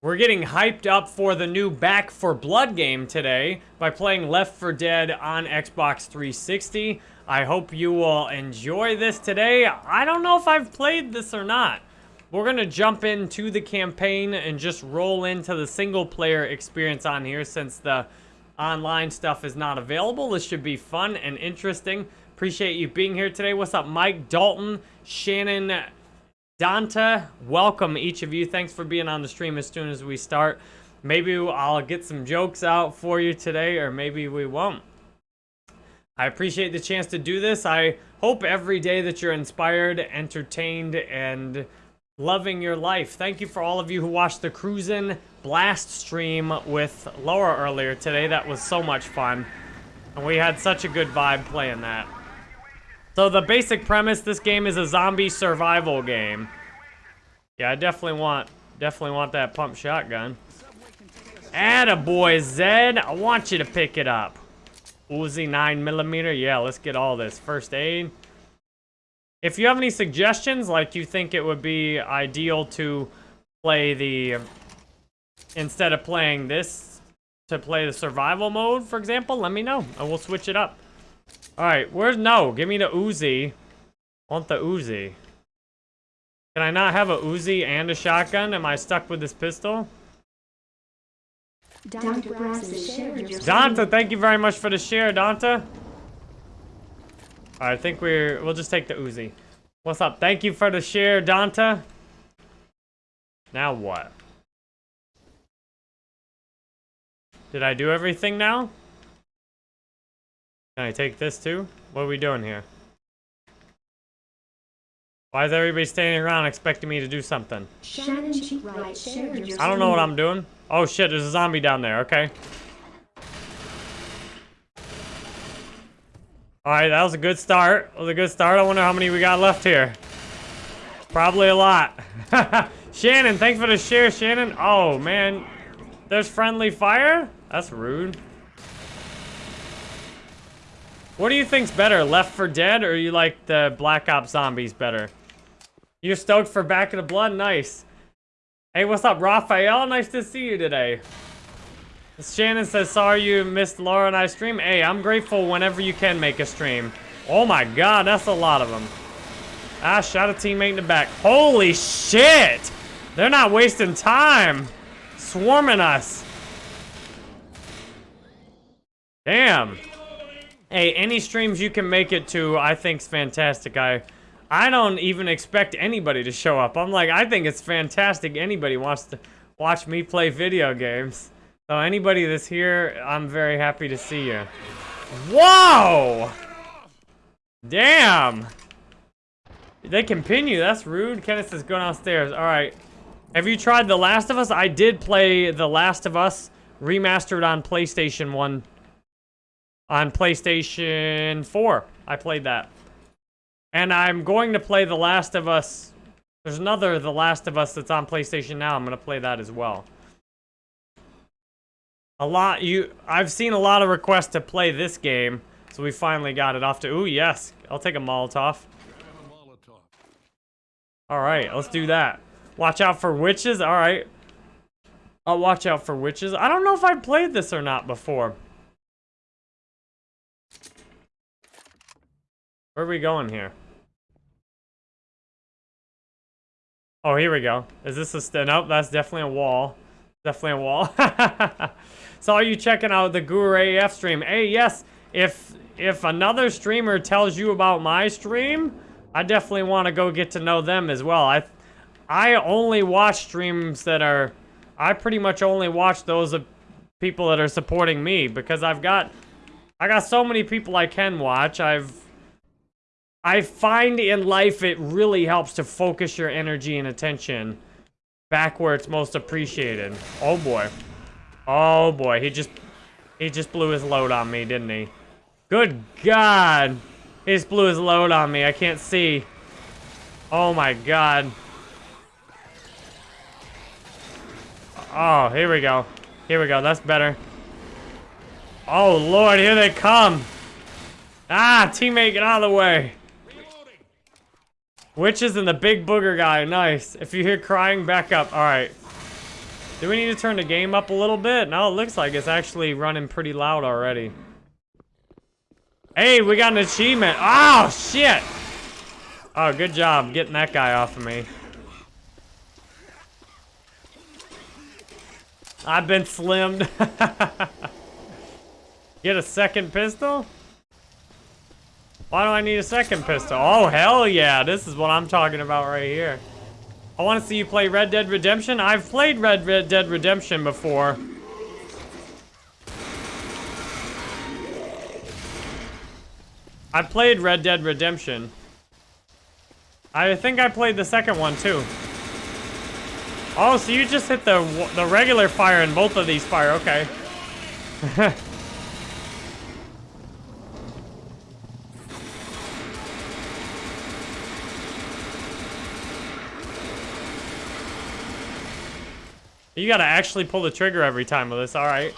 We're getting hyped up for the new Back 4 Blood game today by playing Left 4 Dead on Xbox 360. I hope you will enjoy this today. I don't know if I've played this or not. We're going to jump into the campaign and just roll into the single player experience on here since the online stuff is not available. This should be fun and interesting. Appreciate you being here today. What's up, Mike, Dalton, Shannon, Donta, welcome each of you. Thanks for being on the stream as soon as we start. Maybe I'll get some jokes out for you today, or maybe we won't. I appreciate the chance to do this. I hope every day that you're inspired, entertained, and loving your life. Thank you for all of you who watched the Cruisin' Blast stream with Laura earlier today. That was so much fun. And we had such a good vibe playing that. So the basic premise, this game is a zombie survival game. Yeah, I definitely want, definitely want that pump shotgun. Attaboy, Zed. I want you to pick it up. Uzi 9 millimeter. Yeah, let's get all this. First aid. If you have any suggestions, like you think it would be ideal to play the... Instead of playing this, to play the survival mode, for example, let me know. And we'll switch it up. Alright, where's... No, give me the Uzi. Want the Uzi. Can I not have a Uzi and a shotgun? Am I stuck with this pistol? Donta, thank you very much for the share, Donta. I think we're... We'll just take the Uzi. What's up? Thank you for the share, Donta. Now what? Did I do everything now? Can I take this too? What are we doing here? Why is everybody standing around expecting me to do something? I don't know what I'm doing. Oh shit, there's a zombie down there, okay. Alright, that was a good start. That was a good start. I wonder how many we got left here. Probably a lot. Shannon, thanks for the share, Shannon. Oh, man. There's friendly fire? That's rude. What do you think's better, Left 4 Dead, or you like the Black Ops Zombies better? You're stoked for Back in the Blood? Nice. Hey, what's up, Raphael? Nice to see you today. Shannon says, sorry you missed Laura and I stream. Hey, I'm grateful whenever you can make a stream. Oh my god, that's a lot of them. Ah, shot a teammate in the back. Holy shit! They're not wasting time. Swarming us. Damn. Hey, any streams you can make it to, I think's fantastic. I, I don't even expect anybody to show up. I'm like, I think it's fantastic. Anybody wants to watch me play video games. So anybody that's here, I'm very happy to see you. Whoa! Damn! They can pin you. That's rude. Kenneth is going downstairs. All right. Have you tried The Last of Us? I did play The Last of Us remastered on PlayStation 1 on PlayStation 4. I played that. And I'm going to play The Last of Us. There's another The Last of Us that's on PlayStation now. I'm going to play that as well. A lot, you, I've seen a lot of requests to play this game, so we finally got it off to, ooh, yes, I'll take a Molotov. A Molotov. All right, let's do that. Watch out for witches, all right. I'll watch out for witches. I don't know if I've played this or not before. Where are we going here? Oh, here we go. Is this a st Nope, that's definitely a wall. Definitely a wall. so are you checking out the Guru AF stream? Hey, yes, if if another streamer tells you about my stream, I definitely want to go get to know them as well. I I only watch streams that are... I pretty much only watch those of people that are supporting me because I've got... I got so many people I can watch. I've I find in life it really helps to focus your energy and attention back where it's most appreciated. Oh boy. Oh boy, he just he just blew his load on me, didn't he? Good God. He just blew his load on me. I can't see. Oh my God. Oh, here we go. Here we go. That's better. Oh, Lord, here they come. Ah, teammate, get out of the way. Witches and the big booger guy. Nice. If you hear crying, back up. All right. Do we need to turn the game up a little bit? No, it looks like it's actually running pretty loud already. Hey, we got an achievement. Oh, shit. Oh, good job getting that guy off of me. I've been slimmed. Get a second pistol? Why do I need a second pistol? Oh, hell yeah. This is what I'm talking about right here. I want to see you play Red Dead Redemption. I've played Red, Red Dead Redemption before. I played Red Dead Redemption. I think I played the second one too. Oh, so you just hit the the regular fire in both of these fire. Okay. You gotta actually pull the trigger every time with this, alright.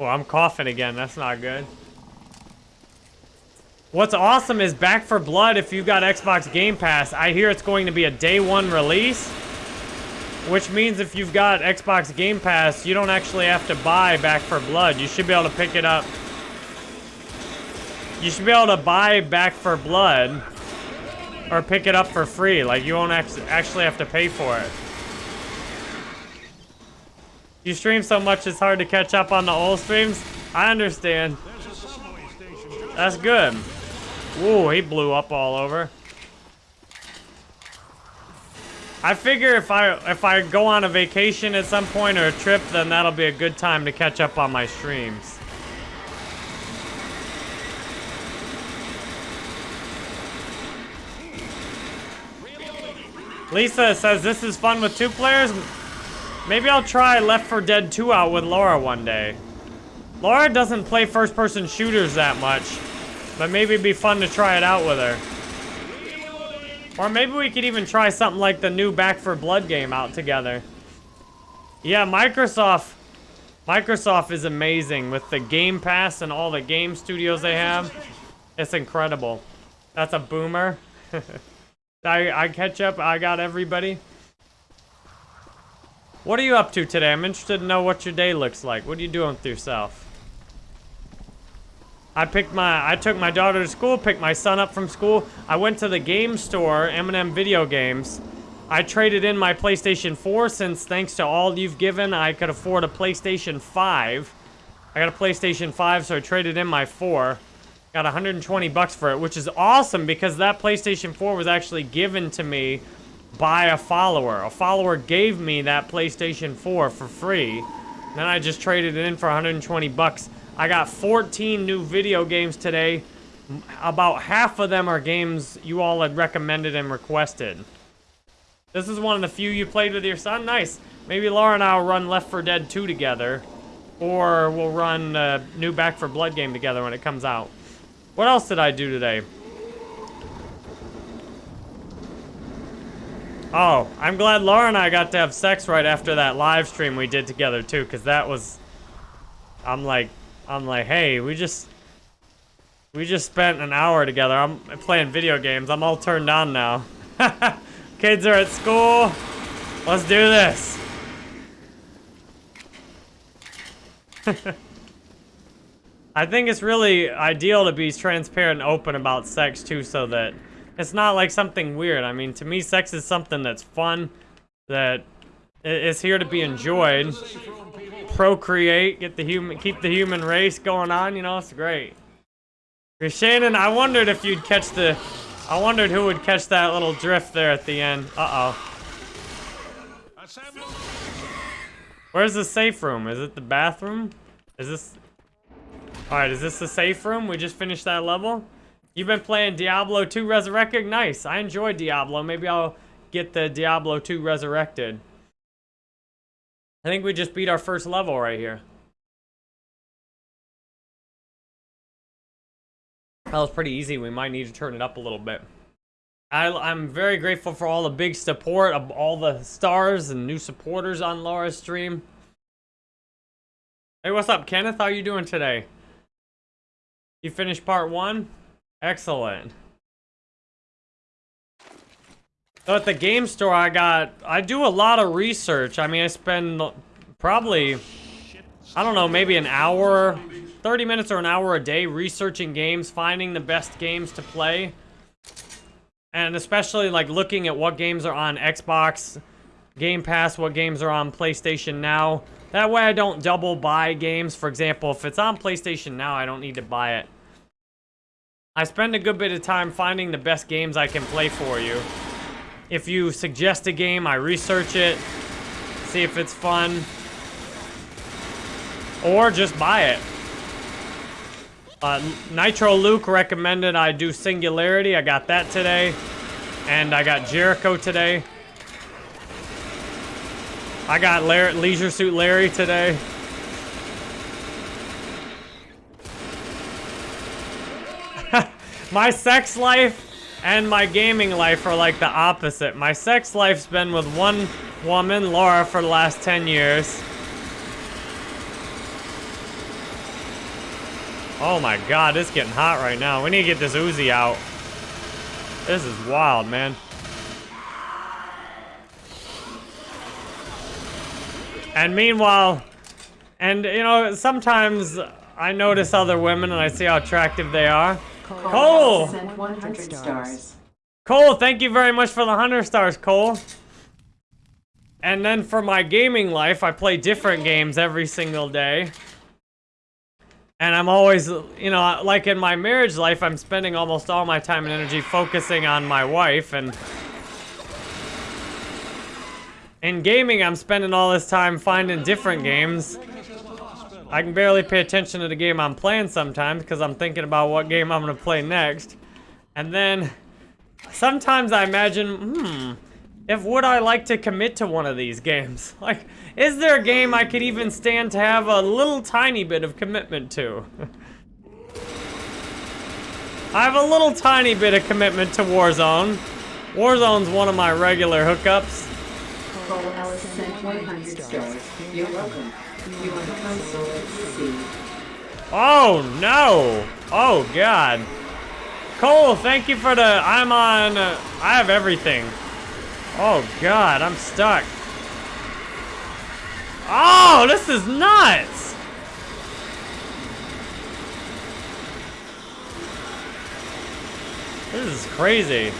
Oh, I'm coughing again, that's not good. What's awesome is Back 4 Blood, if you've got Xbox Game Pass, I hear it's going to be a day one release. Which means if you've got Xbox Game Pass, you don't actually have to buy Back 4 Blood. You should be able to pick it up. You should be able to buy Back 4 Blood or pick it up for free. Like, you won't actually have to pay for it. You stream so much, it's hard to catch up on the old streams. I understand. That's good. Ooh, he blew up all over. I figure if I if I go on a vacation at some point or a trip, then that'll be a good time to catch up on my streams. Lisa says this is fun with two players. Maybe I'll try Left 4 Dead 2 out with Laura one day. Laura doesn't play first-person shooters that much, but maybe it'd be fun to try it out with her. Or maybe we could even try something like the new Back 4 Blood game out together. Yeah, Microsoft... Microsoft is amazing with the Game Pass and all the game studios they have. It's incredible. That's a boomer. I, I catch up. I got everybody. What are you up to today? I'm interested to know what your day looks like. What are you doing with yourself? I picked my, I took my daughter to school, picked my son up from school. I went to the game store, M&M Video Games. I traded in my PlayStation 4 since thanks to all you've given, I could afford a PlayStation 5. I got a PlayStation 5, so I traded in my 4. Got 120 bucks for it, which is awesome because that PlayStation 4 was actually given to me by a follower. A follower gave me that PlayStation 4 for free. Then I just traded it in for 120 bucks. I got 14 new video games today. About half of them are games you all had recommended and requested. This is one of the few you played with your son? Nice. Maybe Laura and I will run Left 4 Dead 2 together. Or we'll run a new Back 4 Blood game together when it comes out. What else did I do today? Oh, I'm glad Laura and I got to have sex right after that live stream we did together too, because that was... I'm like, I'm like, hey, we just... We just spent an hour together. I'm playing video games. I'm all turned on now. Kids are at school. Let's do this. I think it's really ideal to be transparent and open about sex too so that it's not like something weird. I mean, to me, sex is something that's fun, that is here to be enjoyed. Procreate, get the human, keep the human race going on, you know, it's great. Shannon, I wondered if you'd catch the, I wondered who would catch that little drift there at the end. Uh-oh. Where's the safe room? Is it the bathroom? Is this, Alright, is this the safe room? We just finished that level? You've been playing Diablo 2 Resurrected? Nice. I enjoy Diablo. Maybe I'll get the Diablo 2 Resurrected. I think we just beat our first level right here. That was pretty easy. We might need to turn it up a little bit. I, am very grateful for all the big support of all the stars and new supporters on Laura's stream. Hey, what's up, Kenneth? How are you doing today? You finished part one? Excellent. So at the game store, I got, I do a lot of research. I mean, I spend probably, I don't know, maybe an hour, 30 minutes or an hour a day researching games, finding the best games to play. And especially like looking at what games are on Xbox, Game Pass, what games are on PlayStation Now. That way I don't double buy games. For example, if it's on PlayStation Now, I don't need to buy it. I spend a good bit of time finding the best games I can play for you. If you suggest a game, I research it, see if it's fun, or just buy it. Uh, Nitro Luke recommended I do Singularity. I got that today. And I got Jericho today. I got Larry, Leisure Suit Larry today. My sex life and my gaming life are like the opposite. My sex life's been with one woman, Laura, for the last 10 years. Oh my god, it's getting hot right now. We need to get this Uzi out. This is wild, man. And meanwhile, and you know, sometimes I notice other women and I see how attractive they are. Cole! Cole, thank you very much for the 100 stars, Cole. And then for my gaming life, I play different games every single day. And I'm always, you know, like in my marriage life, I'm spending almost all my time and energy focusing on my wife. And in gaming, I'm spending all this time finding different games I can barely pay attention to the game I'm playing sometimes because I'm thinking about what game I'm going to play next. And then sometimes I imagine, hmm, if would I like to commit to one of these games? Like, is there a game I could even stand to have a little tiny bit of commitment to? I have a little tiny bit of commitment to Warzone. Warzone's one of my regular hookups. You're welcome. Oh, no. Oh, God. Cole, thank you for the... I'm on... Uh, I have everything. Oh, God. I'm stuck. Oh, this is nuts. This is crazy.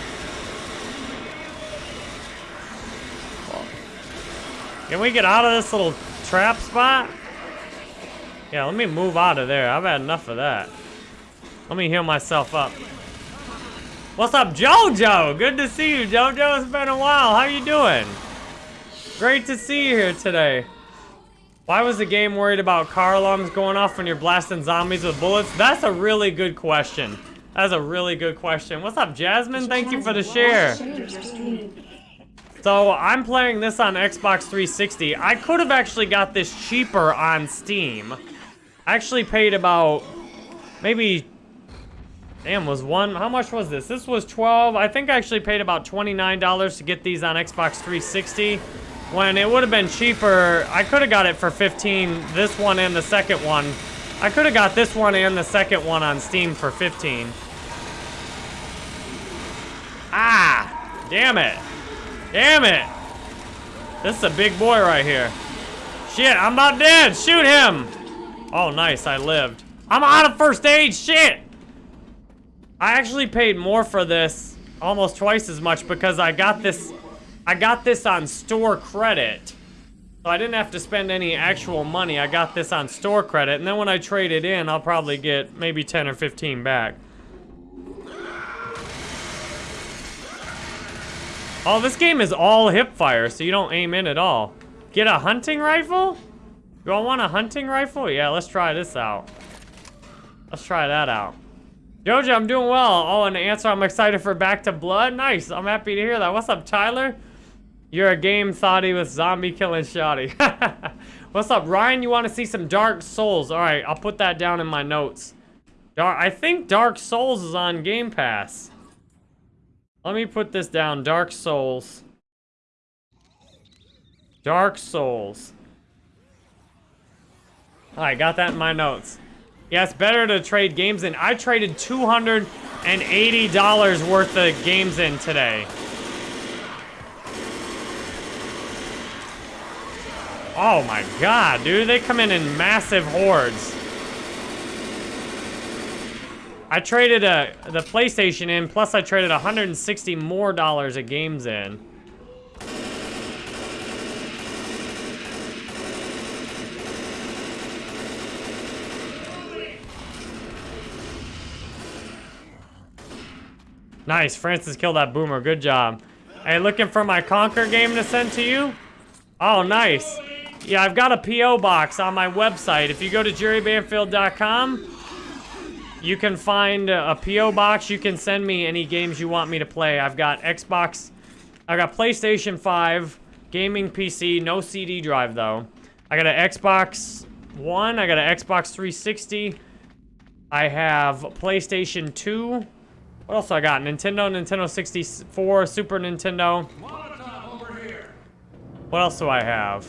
Can we get out of this little trap spot? Yeah, let me move out of there. I've had enough of that. Let me heal myself up. What's up, Jojo? Good to see you, Jojo. It's been a while. How you doing? Great to see you here today. Why was the game worried about car alarms going off when you're blasting zombies with bullets? That's a really good question. That's a really good question. What's up, Jasmine? Thank you for the share. So I'm playing this on Xbox 360. I could have actually got this cheaper on Steam. I actually paid about maybe damn was one how much was this? This was 12 I think I actually paid about $29 to get these on Xbox 360 when it would have been cheaper I could have got it for 15 this one and the second one. I could have got this one and the second one on Steam for 15 ah damn it Damn it! This is a big boy right here. Shit, I'm about dead! Shoot him! Oh, nice, I lived. I'm out of first aid, shit! I actually paid more for this, almost twice as much, because I got this, I got this on store credit. So I didn't have to spend any actual money. I got this on store credit, and then when I trade it in, I'll probably get maybe 10 or 15 back. Oh, this game is all hip fire, so you don't aim in at all. Get a hunting rifle? Do I want a hunting rifle? Yeah, let's try this out. Let's try that out. Jojo, I'm doing well. Oh, and answer, I'm excited for Back to Blood. Nice, I'm happy to hear that. What's up, Tyler? You're a game thotty with zombie killing shoddy. What's up, Ryan? You want to see some Dark Souls? All right, I'll put that down in my notes. Dark, I think Dark Souls is on Game Pass. Let me put this down. Dark Souls. Dark Souls. I got that in my notes. Yeah, it's better to trade games in. I traded $280 worth of games in today. Oh my god, dude. They come in in massive hordes. I traded a the PlayStation in, plus I traded 160 more dollars of games in. Nice, Francis killed that boomer. Good job. Hey, looking for my Conquer game to send to you? Oh, nice. Yeah, I've got a P.O. box on my website. If you go to jerrybanfield.com, you can find a P.O. box. You can send me any games you want me to play. I've got Xbox, I got PlayStation 5, gaming PC, no CD drive though. I got an Xbox One, I got an Xbox 360. I have PlayStation 2. What else I got? Nintendo, Nintendo 64, Super Nintendo. What else do I have?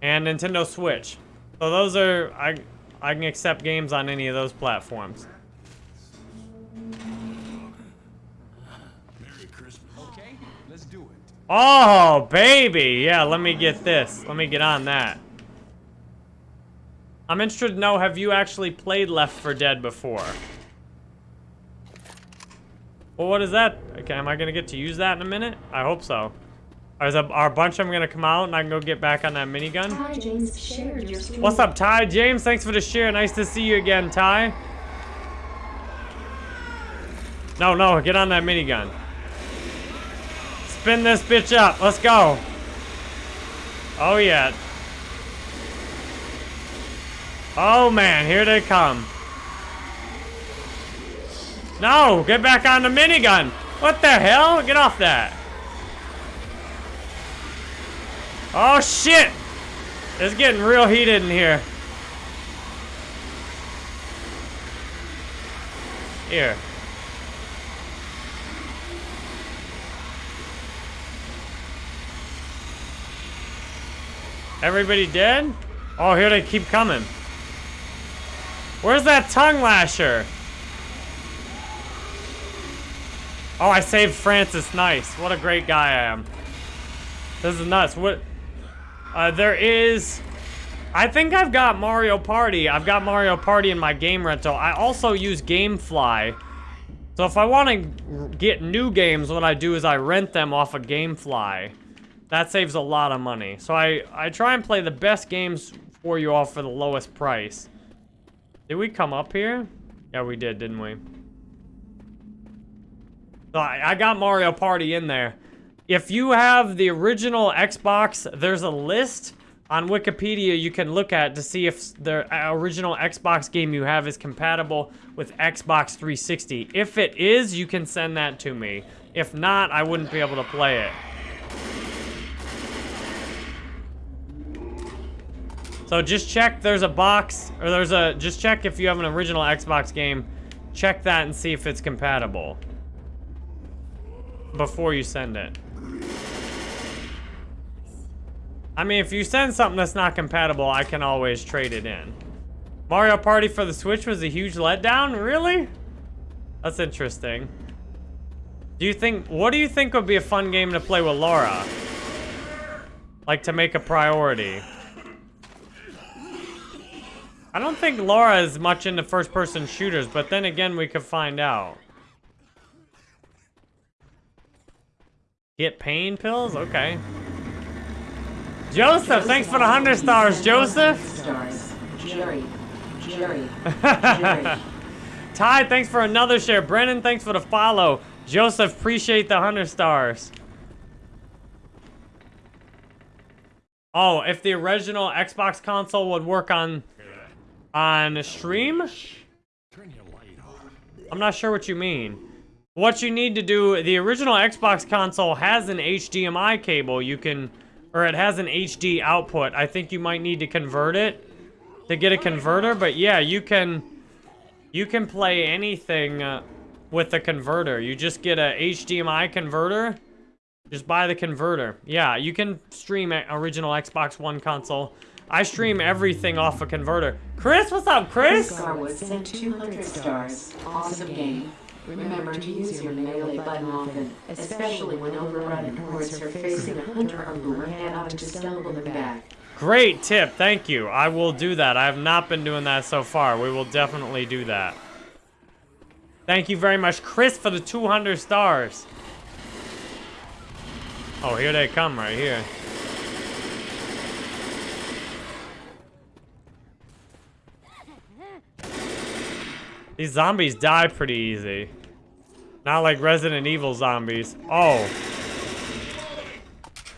And Nintendo Switch. So those are, I, I can accept games on any of those platforms. Merry Christmas. Okay, let's do it. Oh, baby. Yeah, let me get this. Let me get on that. I'm interested to know, have you actually played Left 4 Dead before? Well, what is that? Okay, am I going to get to use that in a minute? I hope so. Is a, are a bunch of them going to come out and I can go get back on that minigun? Ty James shared your stream. What's up, Ty? James, thanks for the share. Nice to see you again, Ty. No, no, get on that minigun. Spin this bitch up. Let's go. Oh, yeah. Oh, man, here they come. No, get back on the minigun. What the hell? Get off that. Oh, shit. It's getting real heated in here. Here. Everybody dead? Oh, here they keep coming. Where's that tongue lasher? Oh, I saved Francis. Nice. What a great guy I am. This is nuts. What? Uh, there is... I think I've got Mario Party. I've got Mario Party in my game rental. I also use GameFly. So if I want to get new games, what I do is I rent them off of GameFly. That saves a lot of money. So I, I try and play the best games for you all for the lowest price. Did we come up here? Yeah, we did, didn't we? So I, I got Mario Party in there. If you have the original Xbox, there's a list on Wikipedia you can look at to see if the uh, original Xbox game you have is compatible with Xbox 360. If it is, you can send that to me. If not, I wouldn't be able to play it. So just check there's a box, or there's a, just check if you have an original Xbox game. Check that and see if it's compatible. Before you send it. I mean, if you send something that's not compatible, I can always trade it in. Mario Party for the Switch was a huge letdown? Really? That's interesting. Do you think, what do you think would be a fun game to play with Laura? Like to make a priority. I don't think Laura is much into first-person shooters, but then again, we could find out. Get pain pills? Okay. Joseph, thanks for the 100 stars, Joseph. Stars. Jerry. Jerry. Jerry. Ty, thanks for another share. Brennan, thanks for the follow. Joseph, appreciate the 100 stars. Oh, if the original Xbox console would work on on stream? Turn your light on. I'm not sure what you mean. What you need to do, the original Xbox console has an HDMI cable. You can, or it has an HD output. I think you might need to convert it to get a converter. But yeah, you can, you can play anything uh, with a converter. You just get a HDMI converter. Just buy the converter. Yeah, you can stream original Xbox One console. I stream everything off a converter. Chris, what's up, Chris? Garwood sent 200 stars. Awesome game. Remember to use your melee button often, especially when overrun hordes are facing a hunter or boomerang out to stumble them back. Great tip, thank you. I will do that. I have not been doing that so far. We will definitely do that. Thank you very much, Chris, for the 200 stars. Oh, here they come right here. These zombies die pretty easy. Not like Resident Evil zombies. Oh.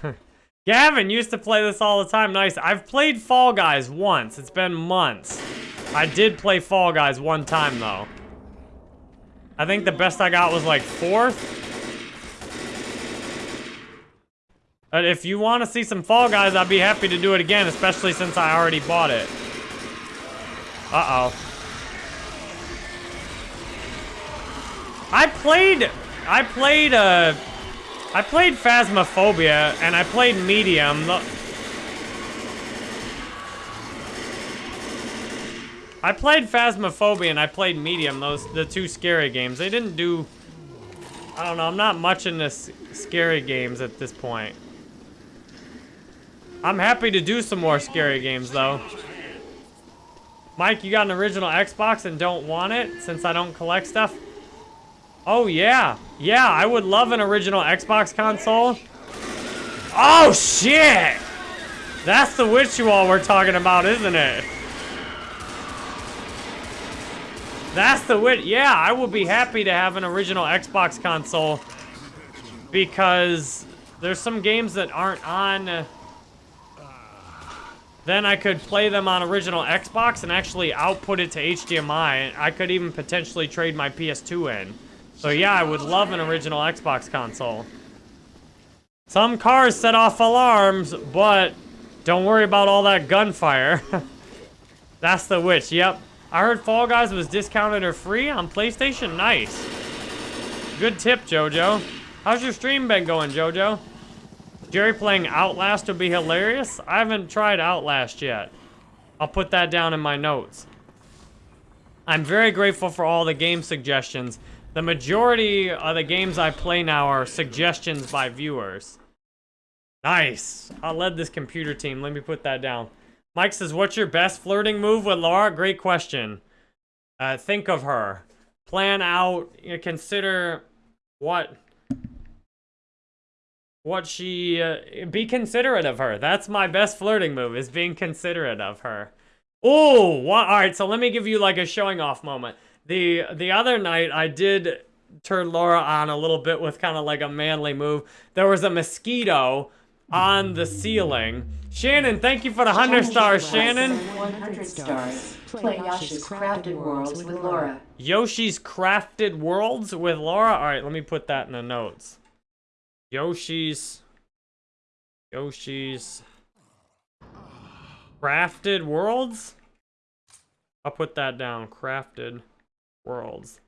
Gavin used to play this all the time. Nice. I've played Fall Guys once. It's been months. I did play Fall Guys one time, though. I think the best I got was like fourth. But if you want to see some Fall Guys, I'd be happy to do it again, especially since I already bought it. Uh-oh. I played, I played, uh, I played Phasmophobia, and I played Medium. I played Phasmophobia and I played Medium, those, the two scary games. They didn't do, I don't know, I'm not much into scary games at this point. I'm happy to do some more scary games, though. Mike, you got an original Xbox and don't want it since I don't collect stuff? Oh, yeah. Yeah, I would love an original Xbox console. Oh, shit! That's the Witchual we're talking about, isn't it? That's the wit. Yeah, I would be happy to have an original Xbox console because there's some games that aren't on. then I could play them on original Xbox and actually output it to HDMI. I could even potentially trade my PS2 in. So yeah, I would love an original Xbox console. Some cars set off alarms, but don't worry about all that gunfire. That's the witch, yep. I heard Fall Guys was discounted or free on PlayStation. Nice. Good tip, Jojo. How's your stream been going, Jojo? Jerry playing Outlast would be hilarious. I haven't tried Outlast yet. I'll put that down in my notes. I'm very grateful for all the game suggestions. The majority of the games I play now are suggestions by viewers. Nice. I led this computer team. Let me put that down. Mike says, what's your best flirting move with Laura? Great question. Uh, think of her. Plan out, you know, consider what what she uh, be considerate of her. That's my best flirting move is being considerate of her. Oh? All right, so let me give you like a showing off moment. The the other night I did turn Laura on a little bit with kind of like a manly move. There was a mosquito on the ceiling. Shannon, thank you for the 100 stars, Shannon. 100 stars. Play Yoshi's Crafted Worlds with Laura. Yoshi's Crafted Worlds with Laura. All right, let me put that in the notes. Yoshi's Yoshi's Crafted Worlds? I'll put that down. Crafted Worlds.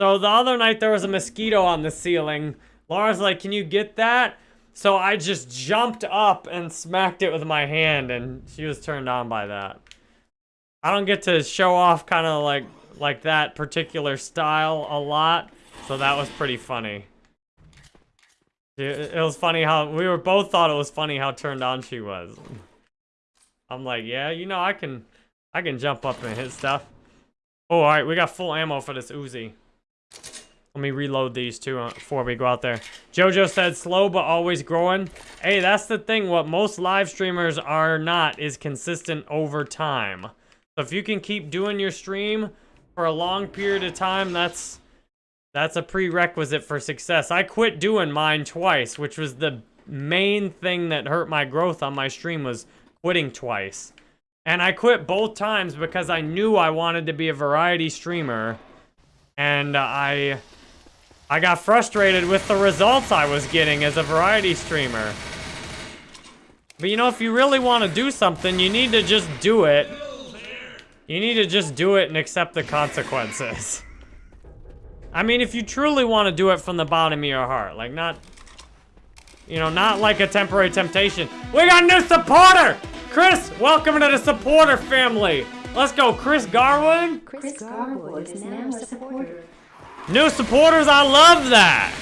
So the other night there was a mosquito on the ceiling. Laura's like, "Can you get that?" So I just jumped up and smacked it with my hand and she was turned on by that. I don't get to show off kind of like like that particular style a lot, so that was pretty funny. It, was funny how we were both thought it was funny how turned on she was. I'm like, yeah, you know, I can, I can jump up and hit stuff. Oh, all right, we got full ammo for this Uzi. Let me reload these two uh, before we go out there. Jojo said slow but always growing. Hey, that's the thing. What most live streamers are not is consistent over time. So if you can keep doing your stream for a long period of time, that's that's a prerequisite for success. I quit doing mine twice, which was the main thing that hurt my growth on my stream was quitting twice. And I quit both times because I knew I wanted to be a variety streamer. And uh, I I got frustrated with the results I was getting as a variety streamer. But you know, if you really want to do something, you need to just do it. You need to just do it and accept the consequences. I mean, if you truly want to do it from the bottom of your heart, like not, you know, not like a temporary temptation. We got a new supporter! Chris, welcome to the supporter family. Let's go, Chris Garwood. Chris Garwood is now a supporter. New supporters, I love that.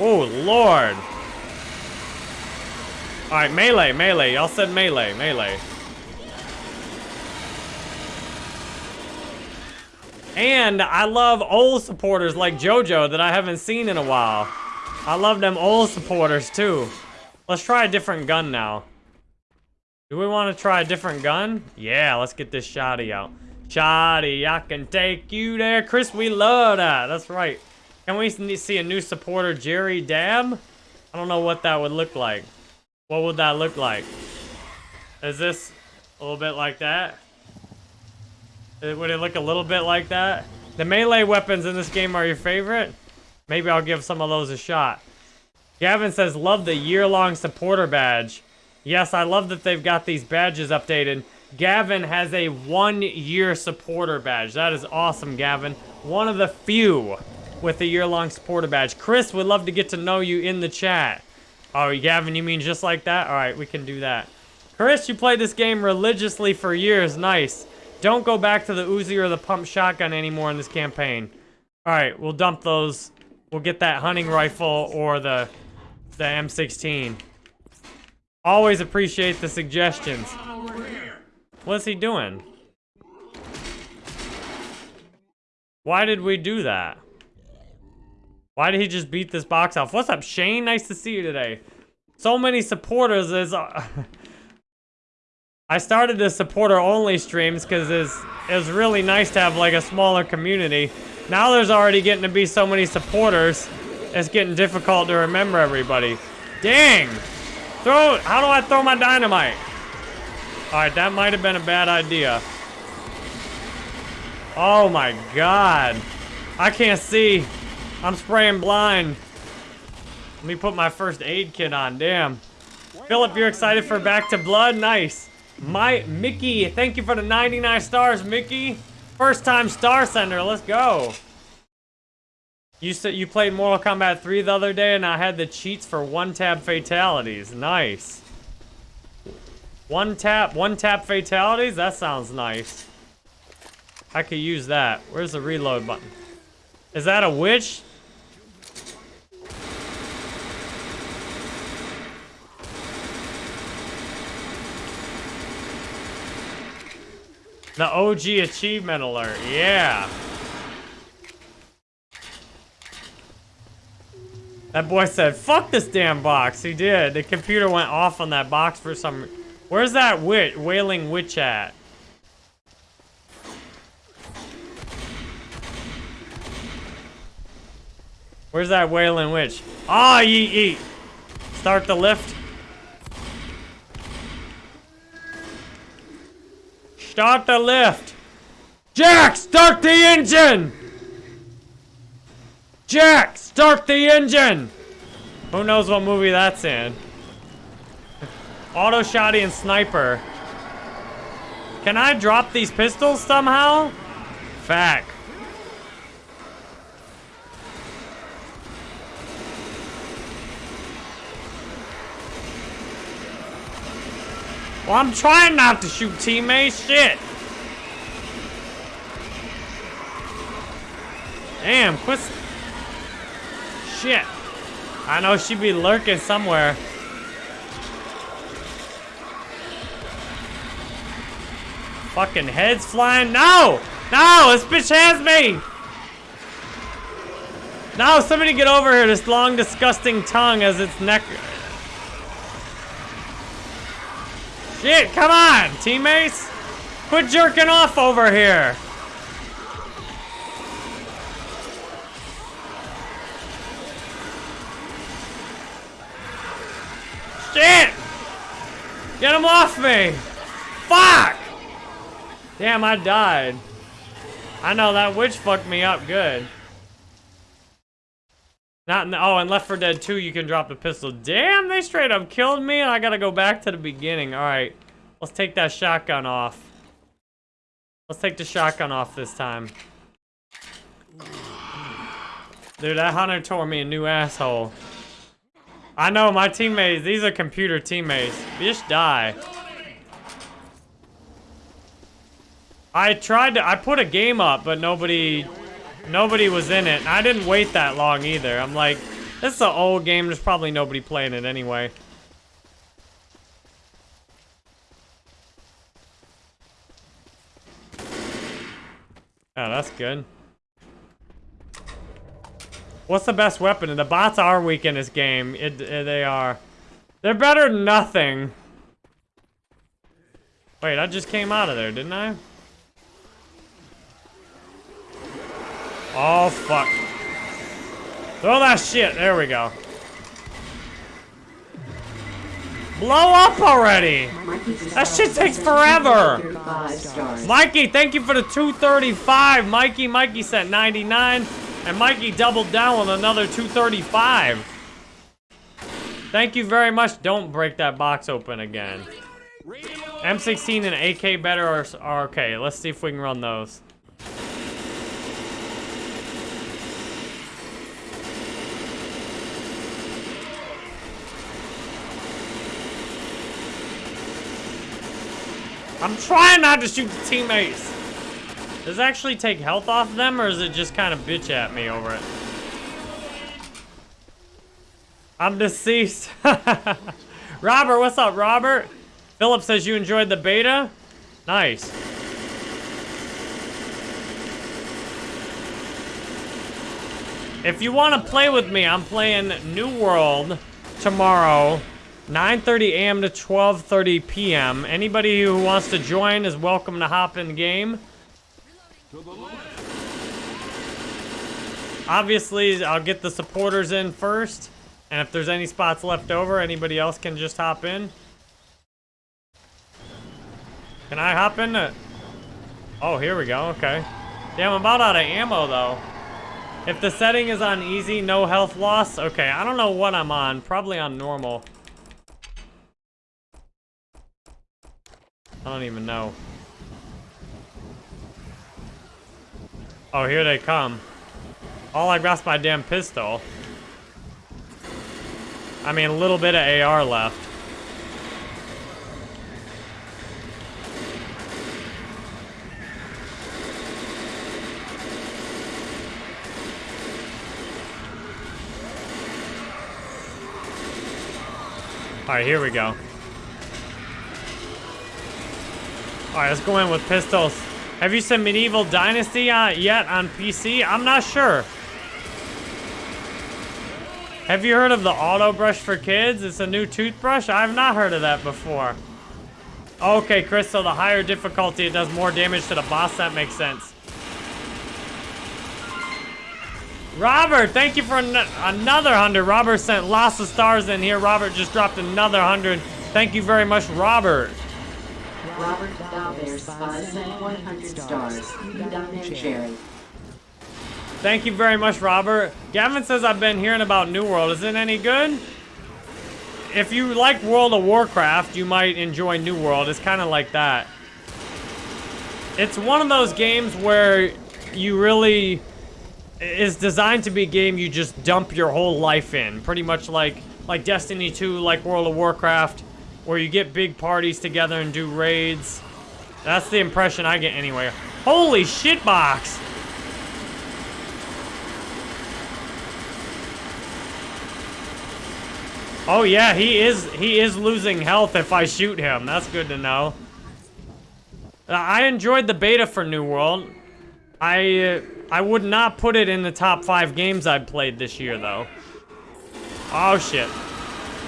Oh, Lord. All right, melee, melee. Y'all said melee, melee. And I love old supporters like JoJo that I haven't seen in a while. I love them old supporters too. Let's try a different gun now. Do we want to try a different gun? Yeah, let's get this shoddy out. Shoddy, I can take you there. Chris, we love that. That's right. Can we see a new supporter, Jerry Dab? I don't know what that would look like. What would that look like? Is this a little bit like that? Would it look a little bit like that? The melee weapons in this game are your favorite? Maybe I'll give some of those a shot. Gavin says, love the year-long supporter badge. Yes, I love that they've got these badges updated. Gavin has a one-year supporter badge. That is awesome, Gavin. One of the few with a year-long supporter badge. Chris would love to get to know you in the chat. Oh, Gavin, you mean just like that? All right, we can do that. Chris, you played this game religiously for years. Nice. Don't go back to the Uzi or the pump shotgun anymore in this campaign. All right, we'll dump those. We'll get that hunting rifle or the, the M16. Always appreciate the suggestions. What's he doing? Why did we do that? Why did he just beat this box off? What's up, Shane? Nice to see you today. So many supporters is... Uh, I started the supporter-only streams because it's, it's really nice to have, like, a smaller community. Now there's already getting to be so many supporters, it's getting difficult to remember everybody. Dang! Throw... How do I throw my dynamite? Alright, that might have been a bad idea. Oh my god. I can't see. I'm spraying blind. Let me put my first aid kit on, damn. Philip, you're excited for Back to Blood? Nice. My, Mickey, thank you for the 99 stars, Mickey. First time star sender, let's go. You said you played Mortal Kombat 3 the other day and I had the cheats for one tap fatalities. Nice. One tap, one tap fatalities? That sounds nice. I could use that. Where's the reload button? Is that a witch? The OG achievement alert, yeah. That boy said, fuck this damn box. He did. The computer went off on that box for some... Where's that witch, wailing witch at? Where's that wailing witch? Ah, oh, yeet. Start the lift. Start the lift. Jack, start the engine! Jack, start the engine! Who knows what movie that's in? Auto shotty and sniper. Can I drop these pistols somehow? Fact. Well, I'm trying not to shoot teammates. Shit. Damn, quit. Shit. I know she'd be lurking somewhere. Fucking heads flying. No! No! This bitch has me! No, somebody get over here. This long, disgusting tongue as its neck Shit, come on, teammates! Quit jerking off over here! Him off me! Fuck! Damn, I died. I know, that witch fucked me up good. Not in the, oh, and Left 4 Dead 2, you can drop the pistol. Damn, they straight up killed me, and I gotta go back to the beginning. All right, let's take that shotgun off. Let's take the shotgun off this time. Dude, that hunter tore me a new asshole. I know, my teammates, these are computer teammates. Just die. I tried to, I put a game up, but nobody nobody was in it. And I didn't wait that long either. I'm like, this is an old game. There's probably nobody playing it anyway. Oh, that's good. What's the best weapon? The bots are weak in this game. It, it- they are. They're better than nothing. Wait, I just came out of there, didn't I? Oh, fuck. Throw that shit. There we go. Blow up already. That shit takes forever. Mikey, thank you for the 235. Mikey, Mikey sent 99. And Mikey doubled down with another 235. Thank you very much. Don't break that box open again. M16 and AK better are, or okay. Let's see if we can run those. I'm trying not to shoot the teammates. Does it actually take health off them, or is it just kind of bitch at me over it? I'm deceased. Robert, what's up, Robert? Philip says you enjoyed the beta. Nice. If you want to play with me, I'm playing New World tomorrow, 9:30 a.m. to 12:30 p.m. Anybody who wants to join is welcome to hop in game. Obviously, I'll get the supporters in first, and if there's any spots left over, anybody else can just hop in. Can I hop in? Oh, here we go. Okay. Damn, I'm about out of ammo though. If the setting is on easy, no health loss. Okay, I don't know what I'm on. Probably on normal. I don't even know. Oh, here they come. All I got's my damn pistol. I mean, a little bit of AR left. Alright, here we go. Alright, let's go in with pistols. Have you seen Medieval Dynasty uh, yet on PC? I'm not sure. Have you heard of the Auto Brush for Kids? It's a new toothbrush? I've not heard of that before. Okay, Chris, so the higher difficulty, it does more damage to the boss. That makes sense. Robert, thank you for an another 100. Robert sent lots of stars in here. Robert just dropped another 100. Thank you very much, Robert. Robert Dalbear sent 100 stars. Thank you very much, Robert. Gavin says I've been hearing about New World. Is it any good? If you like World of Warcraft, you might enjoy New World. It's kind of like that. It's one of those games where you really is designed to be a game you just dump your whole life in. Pretty much like like Destiny 2, like World of Warcraft, where you get big parties together and do raids. That's the impression I get anyway. Holy shitbox! Oh yeah, he is he is losing health if I shoot him. That's good to know. I enjoyed the beta for New World. I uh, I would not put it in the top five games I've played this year though. Oh shit.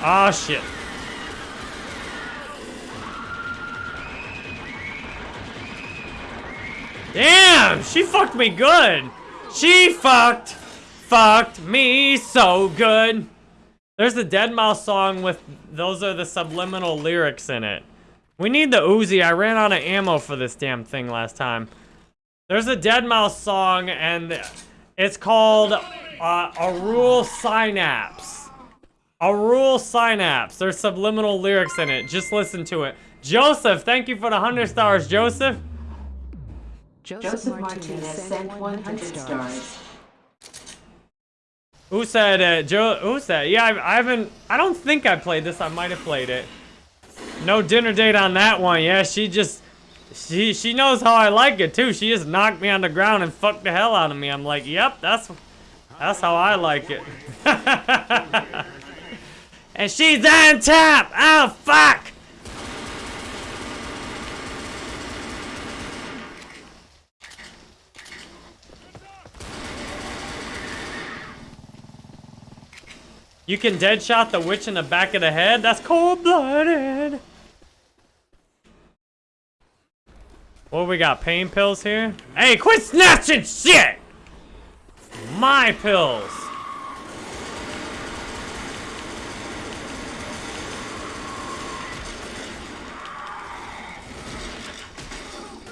Oh shit. Damn, she fucked me good. She fucked, fucked me so good. There's the deadmau5 song with, those are the subliminal lyrics in it. We need the Uzi. I ran out of ammo for this damn thing last time. There's a deadmau5 song and it's called uh, Aural Psynapse. A Rule Synapse. There's subliminal lyrics in it. Just listen to it. Joseph, thank you for the 100 stars, Joseph. Joseph Martinez sent 100 stars. Who said, uh, Joe, who said, yeah, I, I haven't, I don't think I played this, I might have played it. No dinner date on that one, yeah, she just, She she knows how I like it too. She just knocked me on the ground and fucked the hell out of me. I'm like, yep, that's that's how I like it. and she's on top. Oh fuck. You can dead shot the witch in the back of the head? That's cold-blooded. What we got? Pain pills here? Hey, quit snatching shit! My pills.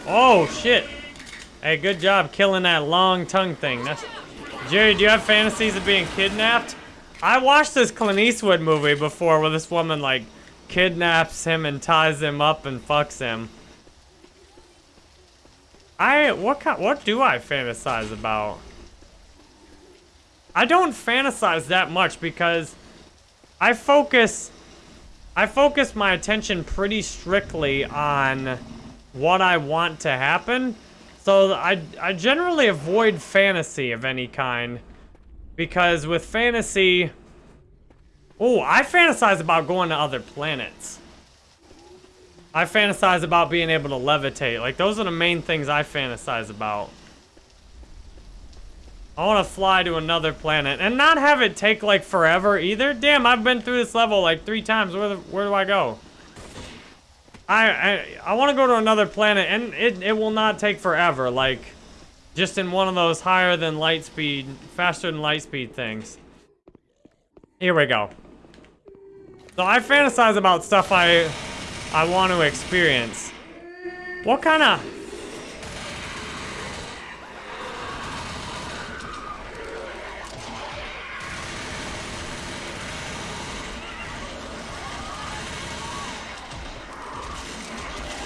Oh, shit. Hey, good job killing that long tongue thing. That's... Jerry, do you have fantasies of being kidnapped? I watched this Clint Eastwood movie before where this woman, like, kidnaps him and ties him up and fucks him. I, what kind, what do I fantasize about? I don't fantasize that much because I focus, I focus my attention pretty strictly on what I want to happen. So I, I generally avoid fantasy of any kind. Because with fantasy... Oh, I fantasize about going to other planets. I fantasize about being able to levitate. Like, those are the main things I fantasize about. I want to fly to another planet. And not have it take, like, forever either. Damn, I've been through this level, like, three times. Where, the, where do I go? I, I, I want to go to another planet, and it, it will not take forever. Like... Just in one of those higher than light speed, faster than light speed things. Here we go. So I fantasize about stuff I I want to experience. What kind of...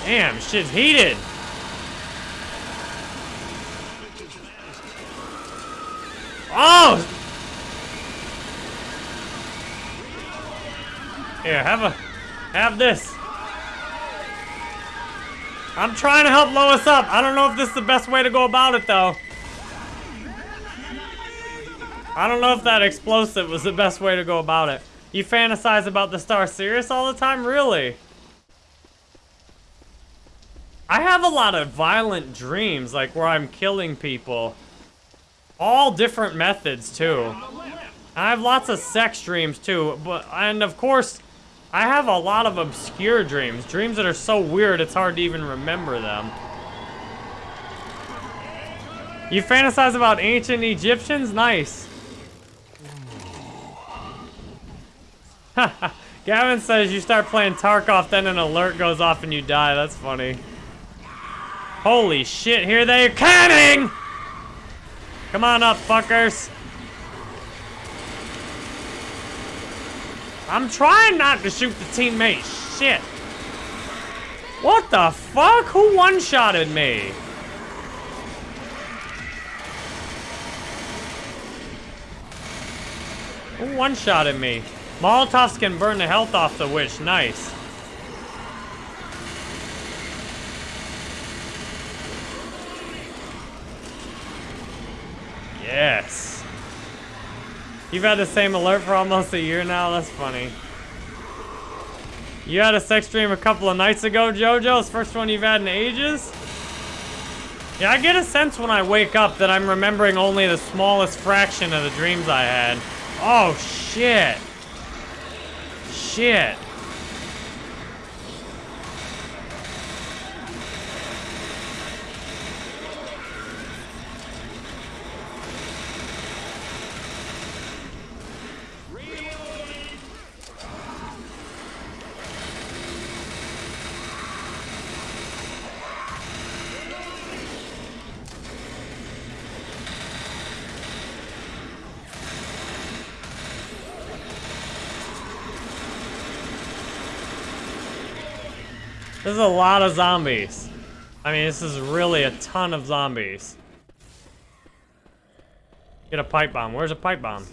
Damn, shit's heated. Oh! Here, have a, have this. I'm trying to help Lois up. I don't know if this is the best way to go about it, though. I don't know if that explosive was the best way to go about it. You fantasize about the star Sirius all the time? Really? I have a lot of violent dreams, like where I'm killing people. All different methods, too. I have lots of sex dreams, too. But And, of course, I have a lot of obscure dreams. Dreams that are so weird, it's hard to even remember them. You fantasize about ancient Egyptians? Nice. Gavin says you start playing Tarkov, then an alert goes off and you die. That's funny. Holy shit, here they're coming! Come on up, fuckers. I'm trying not to shoot the teammate. Shit. What the fuck? Who one-shotted me? Who one-shotted me? Molotovs can burn the health off the witch. Nice. Yes. You've had the same alert for almost a year now? That's funny. You had a sex dream a couple of nights ago, JoJo? It's first one you've had in ages? Yeah, I get a sense when I wake up that I'm remembering only the smallest fraction of the dreams I had. Oh, shit. Shit. This is a lot of zombies. I mean, this is really a ton of zombies. Get a pipe bomb. Where's a pipe bomb?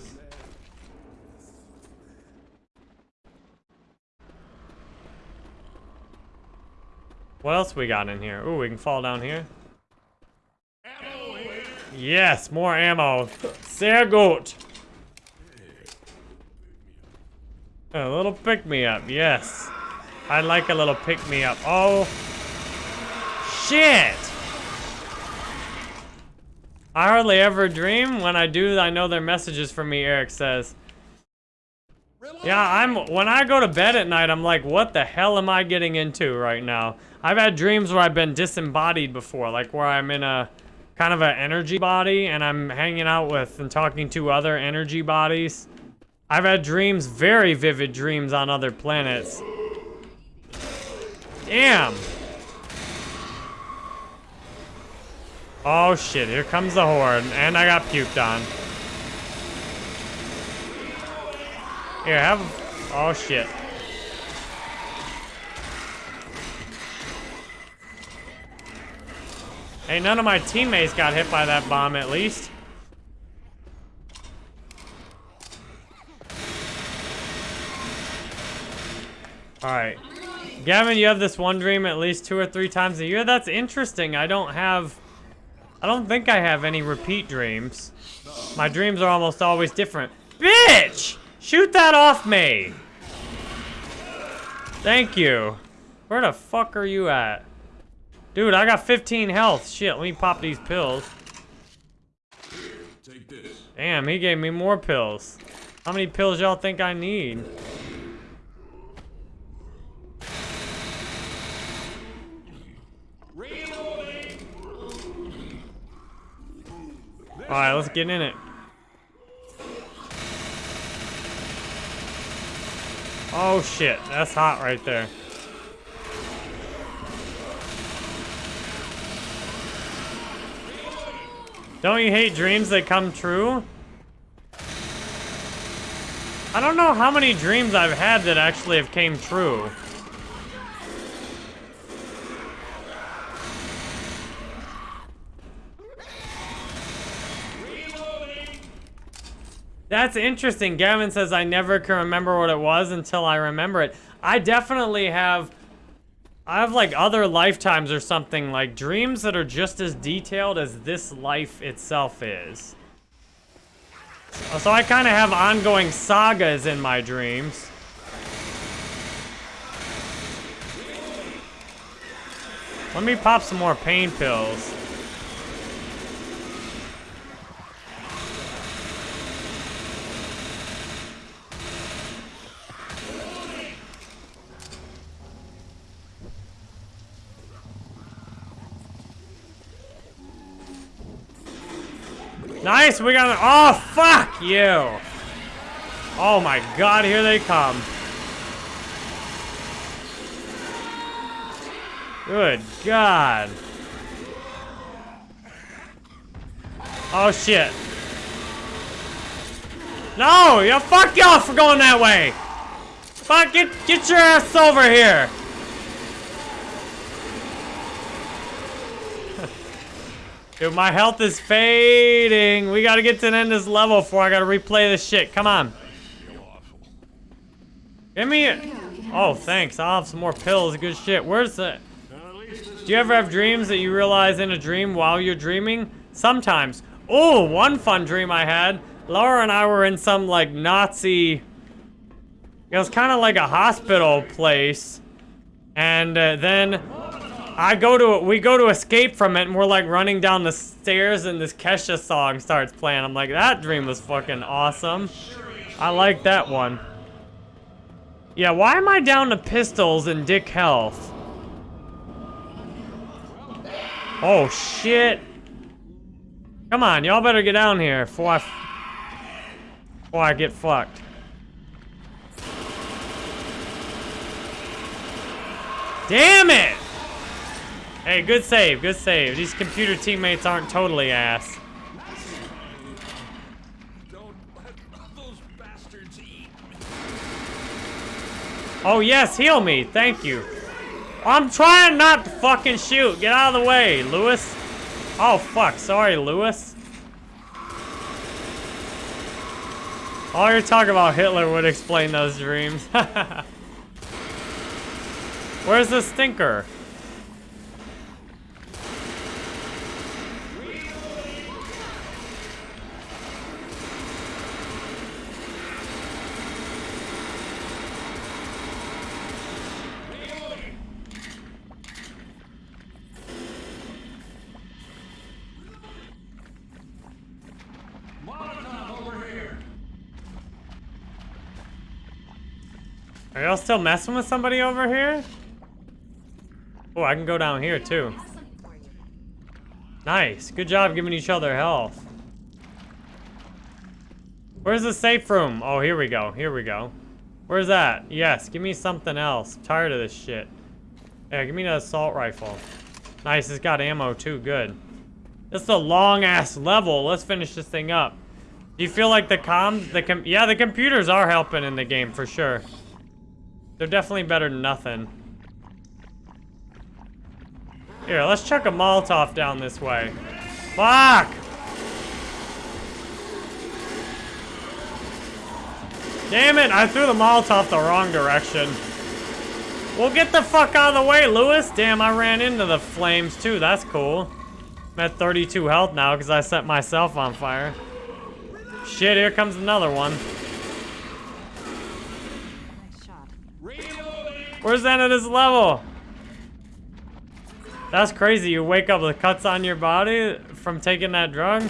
What else we got in here? Ooh, we can fall down here. Yes, more ammo. Sehr gut. A little pick-me-up, yes. I like a little pick-me-up. Oh. Shit! I hardly ever dream. When I do, I know they're messages from me, Eric says. Yeah, I'm. When I go to bed at night, I'm like, what the hell am I getting into right now? I've had dreams where I've been disembodied before, like where I'm in a kind of an energy body and I'm hanging out with and talking to other energy bodies. I've had dreams, very vivid dreams on other planets. Damn. Oh shit, here comes the horde, and I got puked on. Here, have... Oh shit. Hey, none of my teammates got hit by that bomb at least. Alright. Gavin, you have this one dream at least two or three times a year? That's interesting. I don't have... I don't think I have any repeat dreams. My dreams are almost always different. Bitch! Shoot that off me! Thank you. Where the fuck are you at? Dude, I got 15 health. Shit, let me pop these pills. Take this. Damn, he gave me more pills. How many pills y'all think I need? Alright, let's get in it. Oh shit, that's hot right there. Don't you hate dreams that come true? I don't know how many dreams I've had that actually have came true. That's interesting. Gavin says I never can remember what it was until I remember it. I definitely have... I have like other lifetimes or something, like dreams that are just as detailed as this life itself is. So I kind of have ongoing sagas in my dreams. Let me pop some more pain pills. Nice, we got an- Oh, fuck you! Oh my god, here they come. Good god. Oh shit. No, you fuck y'all for going that way. Fuck, get, get your ass over here. Dude, my health is fading. We gotta get to the end of this level before I gotta replay this shit. Come on. Give me it. Oh, thanks. I'll have some more pills. Good shit. Where's the... Do you ever have dreams that you realize in a dream while you're dreaming? Sometimes. Oh, one fun dream I had. Laura and I were in some, like, Nazi... It was kind of like a hospital place. And uh, then I go to, we go to escape from it and we're like running down the stairs and this Kesha song starts playing. I'm like, that dream was fucking awesome. I like that one. Yeah, why am I down to pistols and dick health? Oh, shit. Come on, y'all better get down here before I, before I get fucked. Damn it! Hey, good save, good save. These computer teammates aren't totally ass. Don't let those bastards eat. Oh yes, heal me, thank you. I'm trying not to fucking shoot. Get out of the way, Louis. Oh fuck, sorry, Louis. All you're talking about Hitler would explain those dreams. Where's the stinker? Are y'all still messing with somebody over here? Oh, I can go down here too. Nice. Good job giving each other health. Where's the safe room? Oh, here we go. Here we go. Where's that? Yes, give me something else. I'm tired of this shit. Yeah, give me an assault rifle. Nice, it's got ammo too. Good. This is a long-ass level. Let's finish this thing up. Do you feel like the comms, the com yeah, the computers are helping in the game for sure. They're definitely better than nothing. Here, let's chuck a Molotov down this way. Fuck! Damn it, I threw the Molotov the wrong direction. Well, get the fuck out of the way, Louis. Damn, I ran into the flames too. That's cool. I'm at 32 health now because I set myself on fire. Shit, here comes another one. Where's end of this level? That's crazy. You wake up with cuts on your body from taking that drug?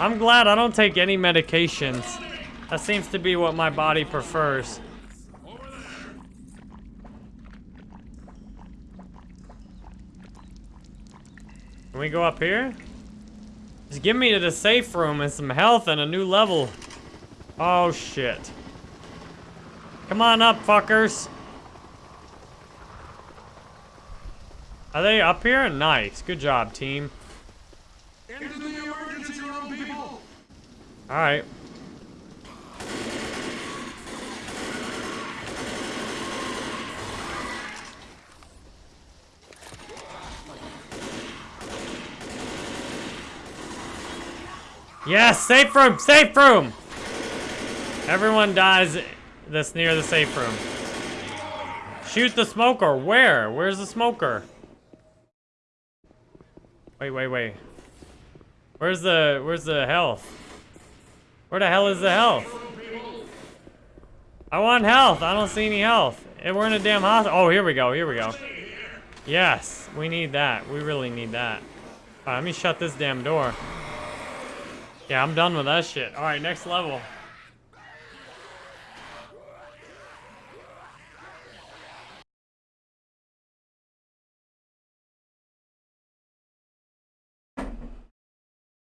I'm glad I don't take any medications. That seems to be what my body prefers. Can we go up here? Just give me to the safe room and some health and a new level. Oh, shit. Come on up, fuckers. Are they up here? Nice. Good job, team. Alright. Yes, safe room, safe room! Everyone dies this near the safe room. Shoot the smoker. Where? Where's the smoker? Wait, wait, wait. Where's the where's the health? Where the hell is the health? I want health. I don't see any health. And we're in a damn hospital. Oh, here we go. Here we go. Yes, we need that. We really need that. All right, let me shut this damn door. Yeah, I'm done with that shit. All right, next level.